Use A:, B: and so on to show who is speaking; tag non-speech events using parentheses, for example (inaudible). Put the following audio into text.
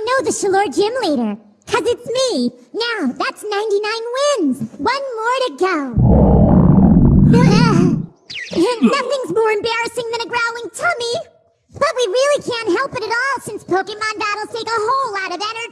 A: I know the Shalour gym leader. Cause it's me. Now, that's 99 wins. One more to go. Uh, (laughs) nothing's more embarrassing than a growling tummy. But we really can't help it at all since Pokemon battles take a whole lot of energy.